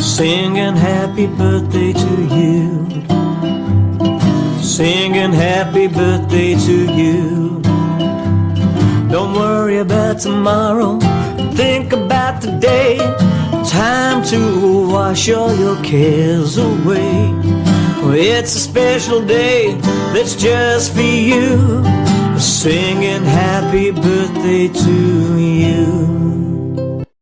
singing happy birthday to you. Singing happy birthday to you. Don't worry about tomorrow, think about today. Time to wash all your cares away. It's a special day that's just for you. Singing happy birthday to you.